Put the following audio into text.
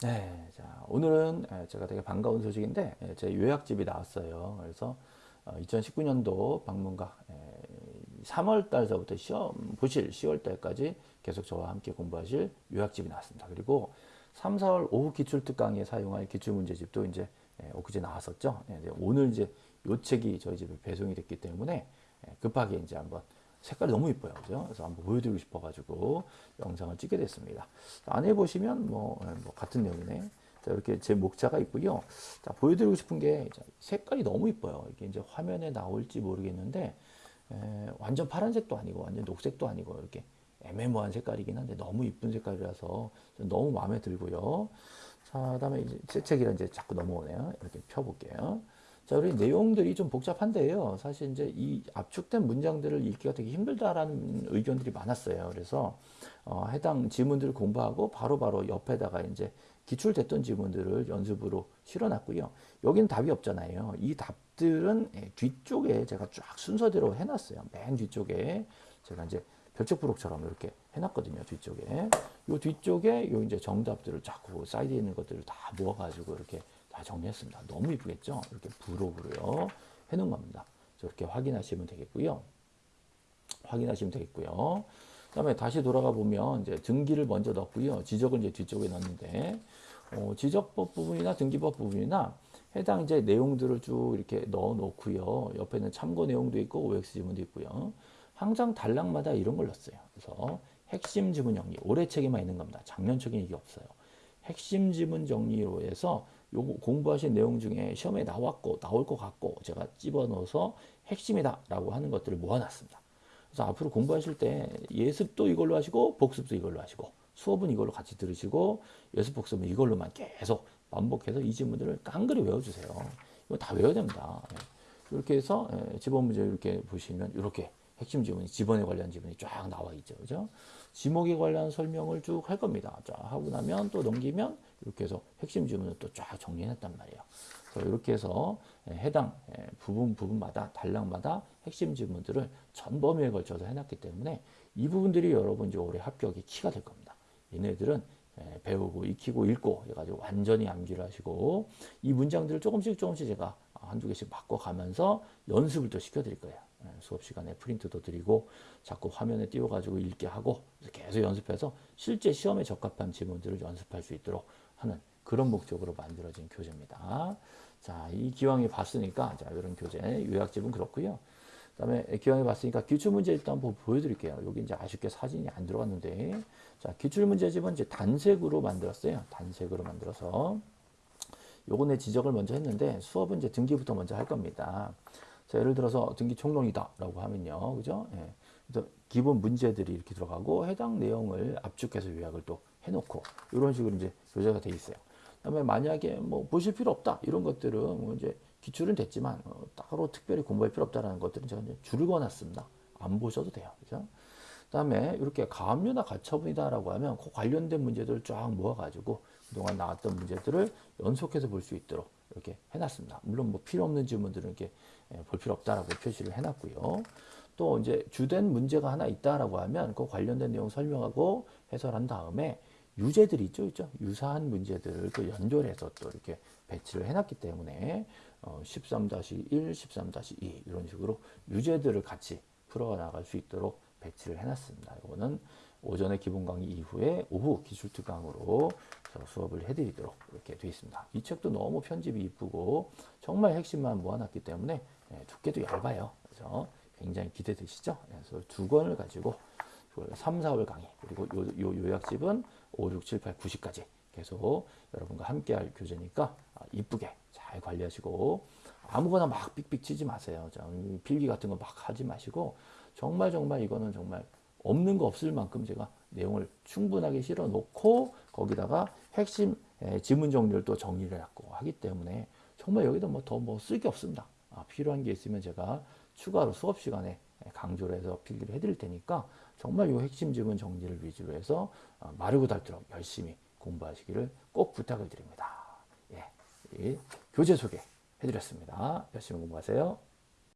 네, 자, 오늘은 예, 제가 되게 반가운 소식인데 예, 제 요약집이 나왔어요. 그래서 2019년도 방문각 3월 달서부터 시험 보실 10월 달까지 계속 저와 함께 공부하실 요약집이 나왔습니다. 그리고 3, 4월 오후 기출특강에 사용할 기출문제집도 이제 예, 엊그제 나왔었죠. 오늘 이제 요 책이 저희 집에 배송이 됐기 때문에 급하게 이제 한번 색깔이 너무 이뻐요. 그죠? 그래서 한번 보여드리고 싶어가지고 영상을 찍게 됐습니다. 안에 보시면 뭐, 예, 뭐 같은 내용이네. 자, 이렇게 제 목차가 있고요. 자, 보여드리고 싶은 게 색깔이 너무 이뻐요. 이게 이제 화면에 나올지 모르겠는데 에, 완전 파란색도 아니고 완전 녹색도 아니고 이렇게 애매모호한 색깔이긴 한데 너무 이쁜 색깔이라서 너무 마음에 들고요. 자, 그다음에 이제 새 책이라 이제 자꾸 넘어오네요. 이렇게 펴볼게요. 자, 우리 내용들이 좀 복잡한데요. 사실 이제 이 압축된 문장들을 읽기가 되게 힘들다라는 의견들이 많았어요. 그래서 어, 해당 지문들을 공부하고 바로바로 바로 옆에다가 이제 기출됐던 지문들을 연습으로 실어놨고요. 여기는 답이 없잖아요. 이 답들은 예, 뒤쪽에 제가 쫙 순서대로 해놨어요. 맨 뒤쪽에 제가 이제 별책부록처럼 이렇게 해놨거든요. 뒤쪽에. 요 뒤쪽에 요 이제 정답들을 자꾸 사이드에 있는 것들을 다 모아가지고 이렇게 다 정리했습니다. 너무 이쁘겠죠? 이렇게 부록으로요. 해놓은 겁니다. 저렇게 확인하시면 되겠고요. 확인하시면 되겠고요. 그 다음에 다시 돌아가 보면 이제 등기를 먼저 넣고요. 지적을 이제 뒤쪽에 넣는데 어, 지적법 부분이나 등기법 부분이나 해당 이제 내용들을 쭉 이렇게 넣어 놓고요. 옆에는 참고 내용도 있고 OX 지문도 있고요. 항상 단락마다 이런 걸 넣었어요. 그래서 핵심 지문 정리, 올해 책에만 있는 겁니다. 작년 책에 이게 없어요. 핵심 지문 정리로 해서 요거 공부하신 내용 중에 시험에 나왔고 나올 것 같고 제가 집어넣어서 핵심이다 라고 하는 것들을 모아놨습니다. 그래서 앞으로 공부하실 때 예습도 이걸로 하시고 복습도 이걸로 하시고 수업은 이걸로 같이 들으시고 예습 복습은 이걸로만 계속 반복해서 이 지문들을 깡그리 외워주세요. 이거 다 외워야 됩니다. 이렇게 해서 지번 문제 이렇게 보시면 이렇게 핵심 지문이 지번에 관련 지문이 쫙 나와 있죠. 그죠? 지목에 관련 설명을 쭉 할 겁니다. 자, 하고 나면 또 넘기면 이렇게 해서 핵심 지문을 또 쫙 정리해놨단 말이에요. 그래서 이렇게 해서 해당 부분 부분마다 단락마다 핵심 지문들을 전 범위에 걸쳐서 해놨기 때문에 이 부분들이 여러분 이제 올해 합격의 키가 될 겁니다. 얘네들은 배우고 익히고 읽고 해가지고 완전히 암기를 하시고 이 문장들을 조금씩 조금씩 제가 한두 개씩 바꿔가면서 연습을 또 시켜드릴 거예요. 예, 수업 시간에 프린트도 드리고 자꾸 화면에 띄워가지고 읽게 하고 계속 연습해서 실제 시험에 적합한 지문들을 연습할 수 있도록 하는 그런 목적으로 만들어진 교재입니다. 자, 이 기왕에 봤으니까 자, 이런 교재 요약집은 그렇고요. 그다음에 기왕에 봤으니까 기출 문제집도 한번 보여드릴게요. 여기 이제 아쉽게 사진이 안 들어갔는데, 자 기출 문제집은 이제 단색으로 만들었어요. 단색으로 만들어서 내 지적을 먼저 했는데 수업은 이제 등기부터 먼저 할 겁니다. 자, 예를 들어서 등기 총론이다라고 하면요. 그죠? 예. 그래서 기본 문제들이 이렇게 들어가고 해당 내용을 압축해서 요약을 또 해놓고 이런 식으로 이제 교재가 돼 있어요. 그다음에 만약에 뭐 보실 필요 없다 이런 것들은 뭐 이제 기출은 됐지만 어, 따로 특별히 공부할 필요 없다라는 것들은 제가 이제 줄을 그어놨습니다. 안 보셔도 돼요. 그죠? 그다음에 이렇게 가압류나 가처분이다라고 하면 그 관련된 문제들을 쫙 모아가지고 그동안 나왔던 문제들을 연속해서 볼 수 있도록 이렇게 해놨습니다. 물론 뭐 필요 없는 질문들은 이렇게 예, 볼 필요 없다라고 표시를 해놨고요. 또 이제 주된 문제가 하나 있다라고 하면 그 관련된 내용 설명하고 해설한 다음에 유제들이 있죠, 있죠. 유사한 문제들을 또 연결해서 또 이렇게 배치를 해놨기 때문에 어, 13-1, 13-2 이런 식으로 유제들을 같이 풀어나갈 수 있도록 배치를 해놨습니다. 이거는 오전에 기본 강의 이후에 오후 기술 특강으로 수업을 해드리도록 이렇게 되어 있습니다. 이 책도 너무 편집이 이쁘고 정말 핵심만 모아놨기 때문에 예, 두께도 얇아요. 그래서 굉장히 기대되시죠? 예, 그래서 두 권을 가지고 3, 4월 강의 그리고 요, 요 요약집은 5, 6, 7, 8, 9시까지 계속 여러분과 함께 할 교재니까 아, 이쁘게 잘 관리하시고 아무거나 막 삑삑 치지 마세요. 필기 같은 거 막 하지 마시고 정말 정말 이거는 정말 없는 거 없을 만큼 제가 내용을 충분하게 실어 놓고 거기다가 핵심 지문 또 정리를 해놨고 하기 때문에 정말 여기다 뭐 더 뭐 쓸 게 없습니다. 아, 필요한 게 있으면 제가 추가로 수업 시간에 강조를 해서 필기를 해드릴 테니까 정말 이 핵심 지문 정리를 위주로 해서 어, 마르고 닳도록 열심히 공부하시기를 꼭 부탁을 드립니다. 예, 교재 소개 해드렸습니다. 열심히 공부하세요.